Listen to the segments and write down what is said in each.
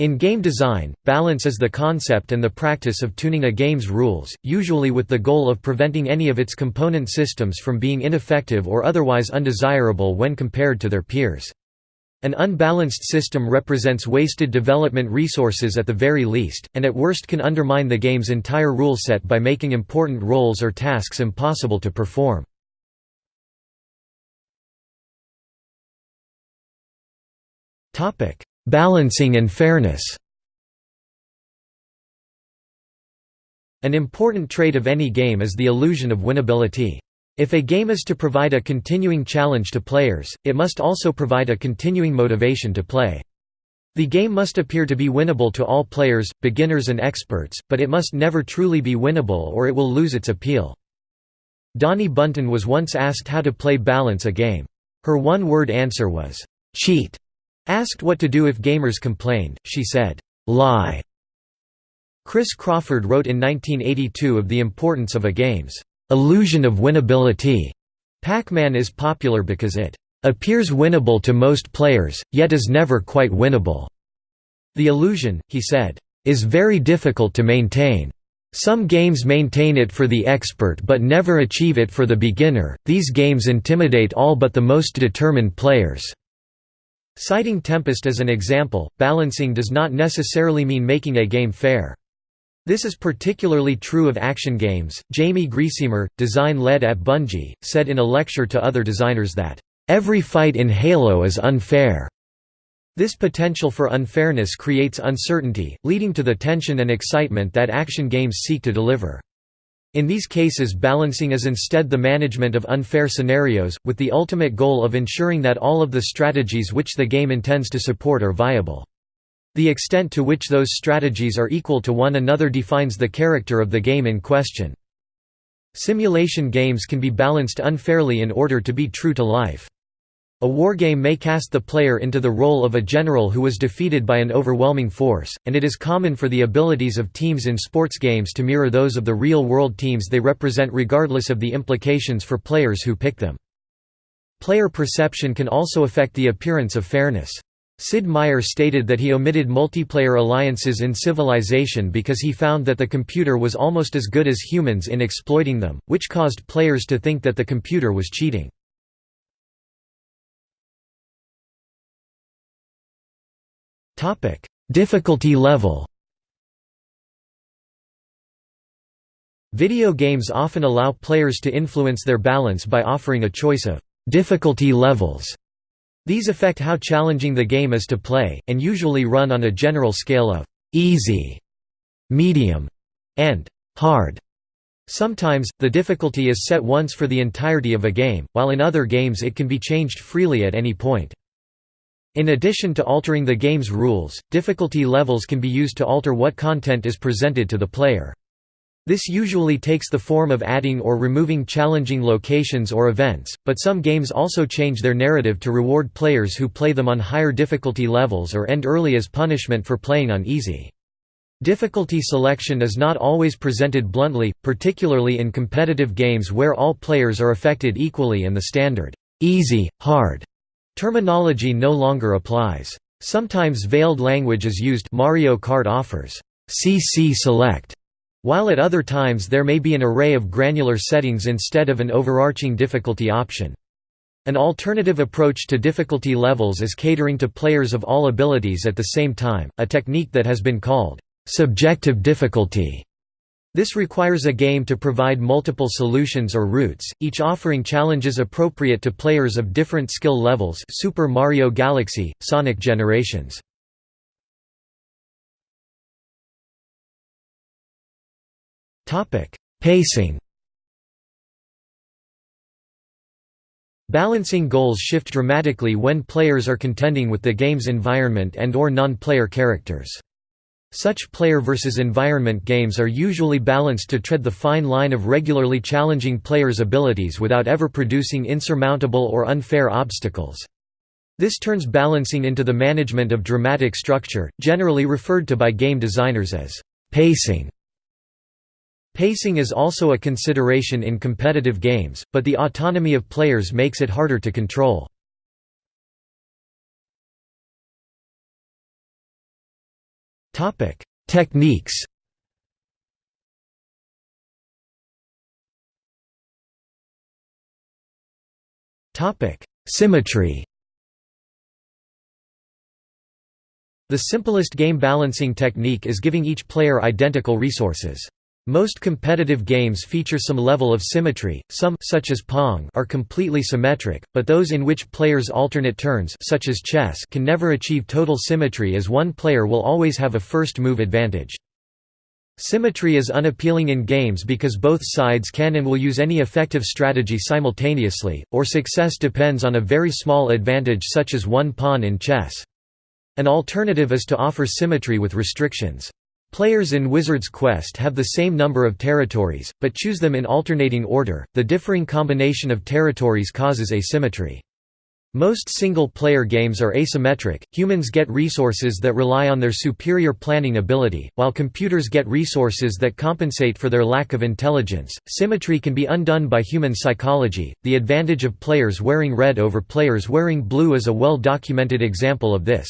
In game design, balance is the concept and the practice of tuning a game's rules, usually with the goal of preventing any of its component systems from being ineffective or otherwise undesirable when compared to their peers. An unbalanced system represents wasted development resources at the very least, and at worst can undermine the game's entire rule set by making important roles or tasks impossible to perform. Balancing and fairness An important trait of any game is the illusion of winnability. If a game is to provide a continuing challenge to players, it must also provide a continuing motivation to play. The game must appear to be winnable to all players, beginners and experts, but it must never truly be winnable or it will lose its appeal. Dani Bunten was once asked how to play balance a game. Her one-word answer was, "'cheat'". Asked what to do if gamers complained, she said, "'lie'". Chris Crawford wrote in 1982 of the importance of a game's illusion of winnability. Pac-Man is popular because it appears winnable to most players, yet is never quite winnable. The illusion, he said, is very difficult to maintain. Some games maintain it for the expert but never achieve it for the beginner. These games intimidate all but the most determined players. Citing Tempest as an example, balancing does not necessarily mean making a game fair. This is particularly true of action games. Jaime Griesemer, design led at Bungie, said in a lecture to other designers that, Every fight in Halo is unfair. This potential for unfairness creates uncertainty, leading to the tension and excitement that action games seek to deliver. In these cases balancing is instead the management of unfair scenarios, with the ultimate goal of ensuring that all of the strategies which the game intends to support are viable. The extent to which those strategies are equal to one another defines the character of the game in question. Simulation games can be balanced unfairly in order to be true to life. A wargame may cast the player into the role of a general who was defeated by an overwhelming force, and it is common for the abilities of teams in sports games to mirror those of the real-world teams they represent regardless of the implications for players who pick them. Player perception can also affect the appearance of fairness. Sid Meier stated that he omitted multiplayer alliances in Civilization because he found that the computer was almost as good as humans in exploiting them, which caused players to think that the computer was cheating. Difficulty level Video games often allow players to influence their balance by offering a choice of difficulty levels. These affect how challenging the game is to play, and usually run on a general scale of easy, medium, and hard. Sometimes, the difficulty is set once for the entirety of a game, while in other games it can be changed freely at any point. In addition to altering the game's rules, difficulty levels can be used to alter what content is presented to the player. This usually takes the form of adding or removing challenging locations or events, but some games also change their narrative to reward players who play them on higher difficulty levels or end early as punishment for playing on easy. Difficulty selection is not always presented bluntly, particularly in competitive games where all players are affected equally and the standard, easy, hard Terminology no longer applies. Sometimes veiled language is used Mario Kart offers CC Select, while at other times there may be an array of granular settings instead of an overarching difficulty option. An alternative approach to difficulty levels is catering to players of all abilities at the same time, a technique that has been called subjective difficulty. This requires a game to provide multiple solutions or routes, each offering challenges appropriate to players of different skill levels Super Mario Galaxy, Sonic Generations. Pacing Balancing goals shift dramatically when players are contending with the game's environment and or non-player characters. Such player versus environment games are usually balanced to tread the fine line of regularly challenging players' abilities without ever producing insurmountable or unfair obstacles. This turns balancing into the management of dramatic structure, generally referred to by game designers as pacing. Pacing is also a consideration in competitive games, but the autonomy of players makes it harder to control. Techniques. Topic: Symmetry. The simplest game balancing technique is giving each player identical resources. Most competitive games feature some level of symmetry, some such as Pong are completely symmetric, but those in which players alternate turns such as chess can never achieve total symmetry as one player will always have a first move advantage. Symmetry is unappealing in games because both sides can and will use any effective strategy simultaneously, or success depends on a very small advantage such as one pawn in chess. An alternative is to offer symmetry with restrictions. Players in Wizard's Quest have the same number of territories, but choose them in alternating order. The differing combination of territories causes asymmetry. Most single-player games are asymmetric, humans get resources that rely on their superior planning ability, while computers get resources that compensate for their lack of intelligence. Symmetry can be undone by human psychology. The advantage of players wearing red over players wearing blue is a well-documented example of this.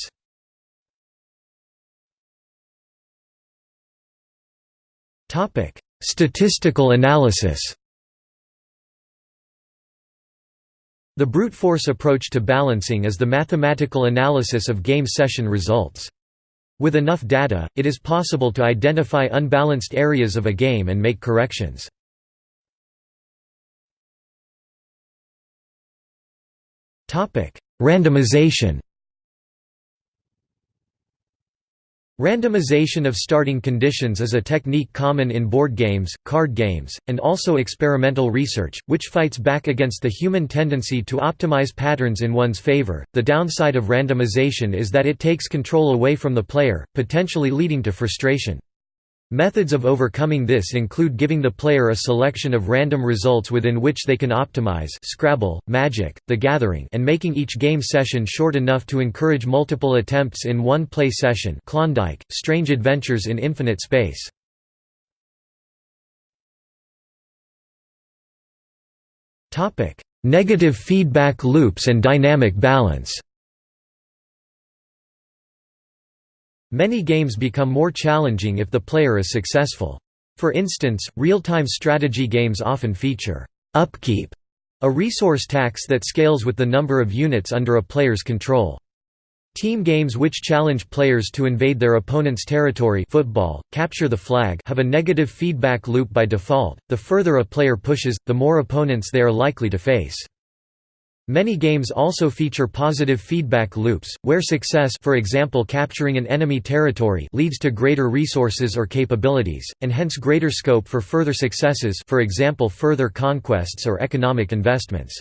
Statistical analysis The brute force approach to balancing is the mathematical analysis of game session results. With enough data, it is possible to identify unbalanced areas of a game and make corrections. Randomization Randomization of starting conditions is a technique common in board games, card games, and also experimental research, which fights back against the human tendency to optimize patterns in one's favor. The downside of randomization is that it takes control away from the player, potentially leading to frustration. Methods of overcoming this include giving the player a selection of random results within which they can optimize Scrabble, Magic, The Gathering and making each game session short enough to encourage multiple attempts in one play session Klondike, Strange Adventures in Infinite Space. Negative feedback loops and dynamic balance Many games become more challenging if the player is successful. For instance, real-time strategy games often feature upkeep, a resource tax that scales with the number of units under a player's control. Team games which challenge players to invade their opponent's territory football, capture the flag have a negative feedback loop by default, the further a player pushes, the more opponents they are likely to face. Many games also feature positive feedback loops, where success for example capturing an enemy territory leads to greater resources or capabilities, and hence greater scope for further successes for example further conquests or economic investments.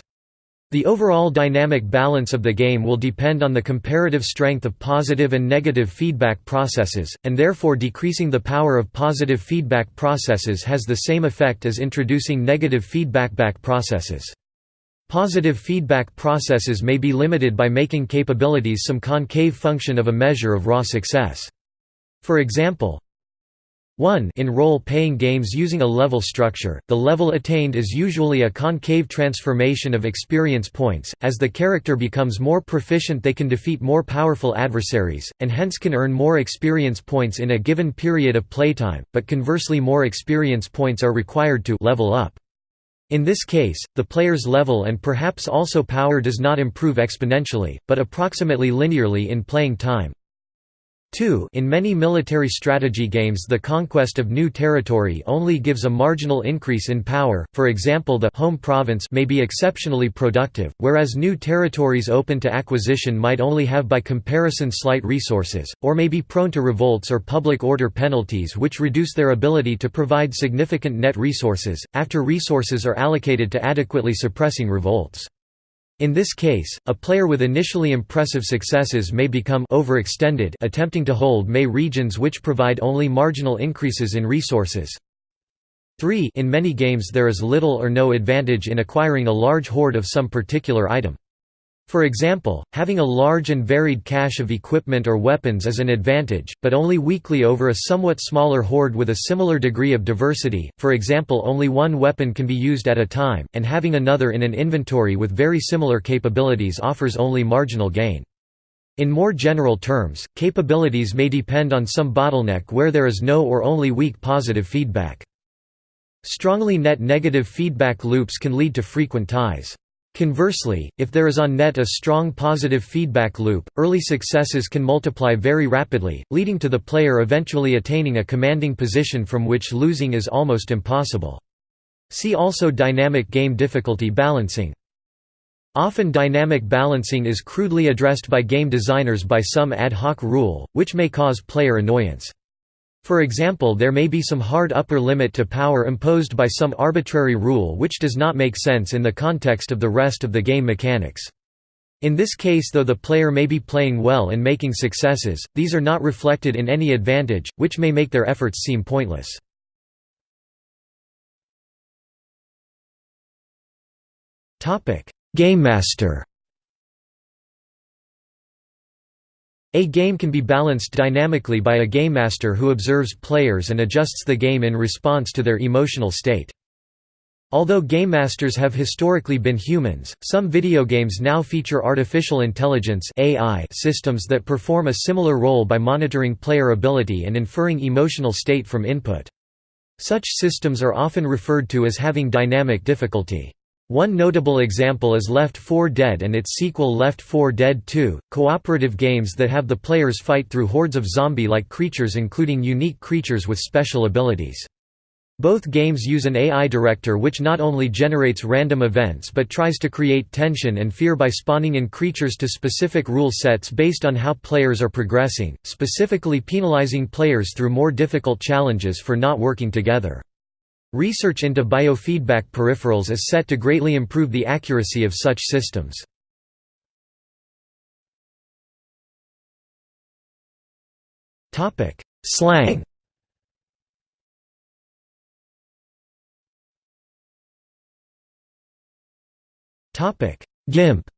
The overall dynamic balance of the game will depend on the comparative strength of positive and negative feedback processes, and therefore decreasing the power of positive feedback processes has the same effect as introducing negative feedback back processes. Positive feedback processes may be limited by making capabilities some concave function of a measure of raw success. For example, 1 In role-playing games using a level structure, the level attained is usually a concave transformation of experience points. As the character becomes more proficient they can defeat more powerful adversaries, and hence can earn more experience points in a given period of playtime, but conversely more experience points are required to level up. In this case, the player's level and perhaps also power does not improve exponentially, but approximately linearly in playing time. 2 In many military strategy games the conquest of new territory only gives a marginal increase in power, for example the home province may be exceptionally productive, whereas new territories open to acquisition might only have by comparison slight resources, or may be prone to revolts or public order penalties which reduce their ability to provide significant net resources, after resources are allocated to adequately suppressing revolts. In this case, a player with initially impressive successes may become overextended attempting to hold may regions which provide only marginal increases in resources. 3 In many games there is little or no advantage in acquiring a large hoard of some particular item. For example, having a large and varied cache of equipment or weapons is an advantage, but only weakly over a somewhat smaller hoard with a similar degree of diversity, for example only one weapon can be used at a time, and having another in an inventory with very similar capabilities offers only marginal gain. In more general terms, capabilities may depend on some bottleneck where there is no or only weak positive feedback. Strongly net negative feedback loops can lead to frequent ties. Conversely, if there is on net a strong positive feedback loop, early successes can multiply very rapidly, leading to the player eventually attaining a commanding position from which losing is almost impossible. See also dynamic game difficulty balancing. Often dynamic balancing is crudely addressed by game designers by some ad hoc rule, which may cause player annoyance. For example there may be some hard upper limit to power imposed by some arbitrary rule which does not make sense in the context of the rest of the game mechanics. In this case though the player may be playing well and making successes, these are not reflected in any advantage, which may make their efforts seem pointless. Game Master A game can be balanced dynamically by a game master who observes players and adjusts the game in response to their emotional state. Although game masters have historically been humans, some video games now feature artificial intelligence (AI) systems that perform a similar role by monitoring player ability and inferring emotional state from input. Such systems are often referred to as having dynamic difficulty. One notable example is Left 4 Dead and its sequel Left 4 Dead 2, cooperative games that have the players fight through hordes of zombie-like creatures including unique creatures with special abilities. Both games use an AI director which not only generates random events but tries to create tension and fear by spawning in creatures to specific rule sets based on how players are progressing, specifically penalizing players through more difficult challenges for not working together. Research into biofeedback peripherals is set to greatly improve the accuracy of such systems. Slang. GIMP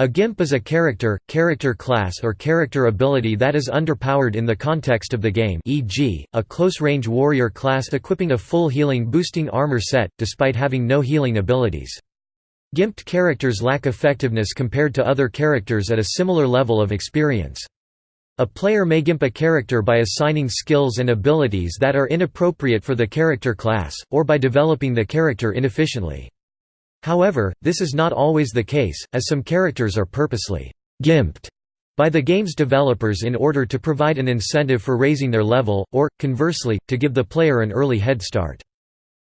A GIMP is a character, character class or character ability that is underpowered in the context of the game e.g., a close-range warrior class equipping a full healing boosting armor set, despite having no healing abilities. GIMPed characters lack effectiveness compared to other characters at a similar level of experience. A player may GIMP a character by assigning skills and abilities that are inappropriate for the character class, or by developing the character inefficiently. However, this is not always the case, as some characters are purposely «gimped» by the game's developers in order to provide an incentive for raising their level, or, conversely, to give the player an early head start.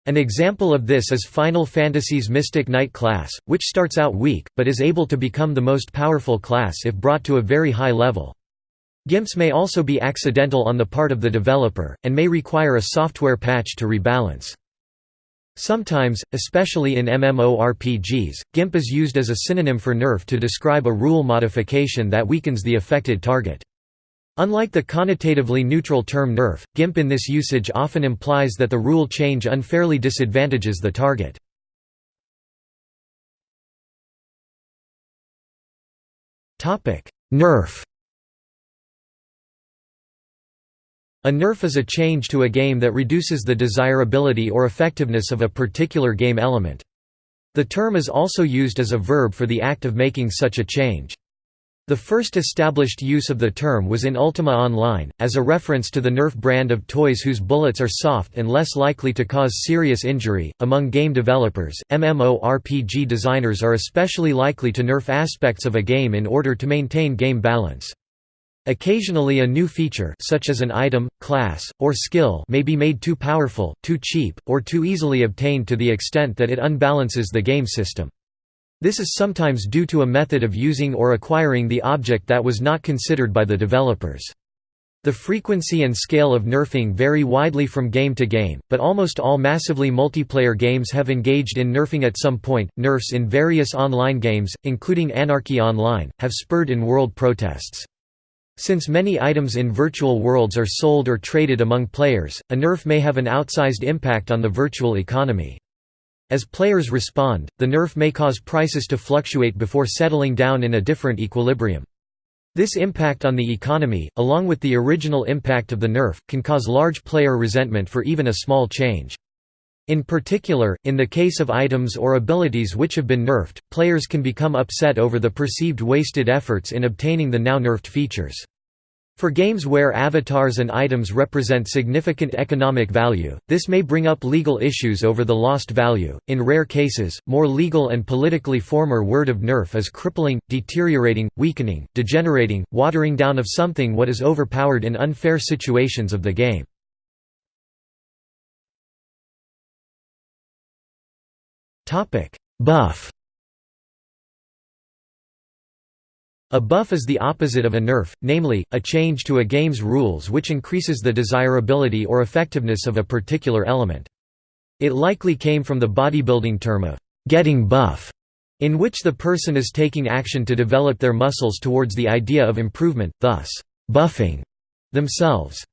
An example of this is Final Fantasy's Mystic Knight class, which starts out weak, but is able to become the most powerful class if brought to a very high level. GIMPs may also be accidental on the part of the developer, and may require a software patch to rebalance. Sometimes, especially in MMORPGs, GIMP is used as a synonym for nerf to describe a rule modification that weakens the affected target. Unlike the connotatively neutral term nerf, GIMP in this usage often implies that the rule change unfairly disadvantages the target. Nerf A nerf is a change to a game that reduces the desirability or effectiveness of a particular game element. The term is also used as a verb for the act of making such a change. The first established use of the term was in Ultima Online, as a reference to the Nerf brand of toys whose bullets are soft and less likely to cause serious injury. Among game developers, MMORPG designers are especially likely to nerf aspects of a game in order to maintain game balance. Occasionally a new feature such as an item, class, or skill may be made too powerful, too cheap, or too easily obtained to the extent that it unbalances the game system. This is sometimes due to a method of using or acquiring the object that was not considered by the developers. The frequency and scale of nerfing vary widely from game to game, but almost all massively multiplayer games have engaged in nerfing at some point. Nerfs in various online games, including Anarchy Online, have spurred in world protests. Since many items in virtual worlds are sold or traded among players, a nerf may have an outsized impact on the virtual economy. As players respond, the nerf may cause prices to fluctuate before settling down in a different equilibrium. This impact on the economy, along with the original impact of the nerf, can cause large player resentment for even a small change. In particular, in the case of items or abilities which have been nerfed, players can become upset over the perceived wasted efforts in obtaining the now nerfed features. For games where avatars and items represent significant economic value, this may bring up legal issues over the lost value. In rare cases, more legal and politically former word of nerf is crippling, deteriorating, weakening, degenerating, watering down of something what is overpowered in unfair situations of the game. Buff A buff is the opposite of a nerf, namely, a change to a game's rules which increases the desirability or effectiveness of a particular element. It likely came from the bodybuilding term of «getting buff», in which the person is taking action to develop their muscles towards the idea of improvement, thus, «buffing» themselves.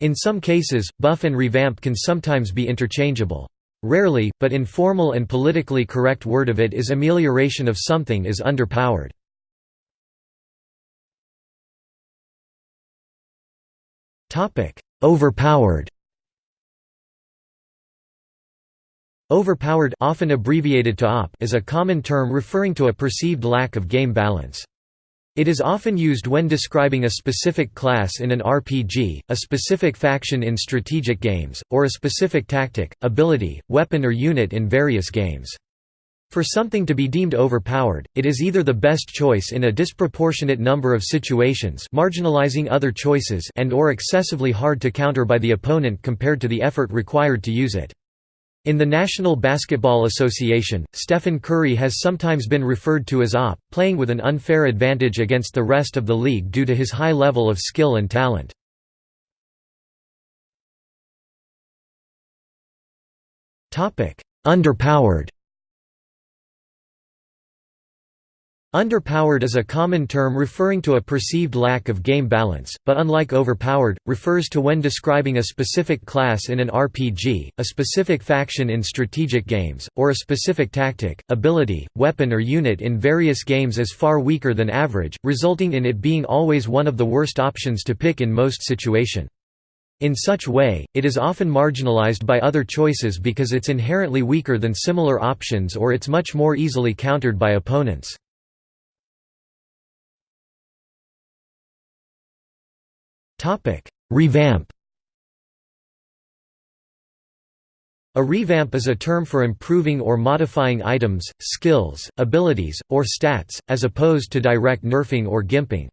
In some cases, buff and revamp can sometimes be interchangeable. Rarely, but informal and politically correct word of it is amelioration of something is underpowered. Overpowered Overpowered often abbreviated to OP is a common term referring to a perceived lack of game balance. It is often used when describing a specific class in an RPG, a specific faction in strategic games, or a specific tactic, ability, weapon or unit in various games. For something to be deemed overpowered, it is either the best choice in a disproportionate number of situations marginalizing other choices and or excessively hard to counter by the opponent compared to the effort required to use it. In the National Basketball Association, Stephen Curry has sometimes been referred to as OP, playing with an unfair advantage against the rest of the league due to his high level of skill and talent. Underpowered Underpowered is a common term referring to a perceived lack of game balance, but unlike overpowered, refers to when describing a specific class in an RPG, a specific faction in strategic games, or a specific tactic, ability, weapon or unit in various games as far weaker than average, resulting in it being always one of the worst options to pick in most situation. In such way, it is often marginalized by other choices because it's inherently weaker than similar options or it's much more easily countered by opponents. Topic: Revamp. A revamp is a term for improving or modifying items, skills, abilities, or stats, as opposed to direct nerfing or gimping.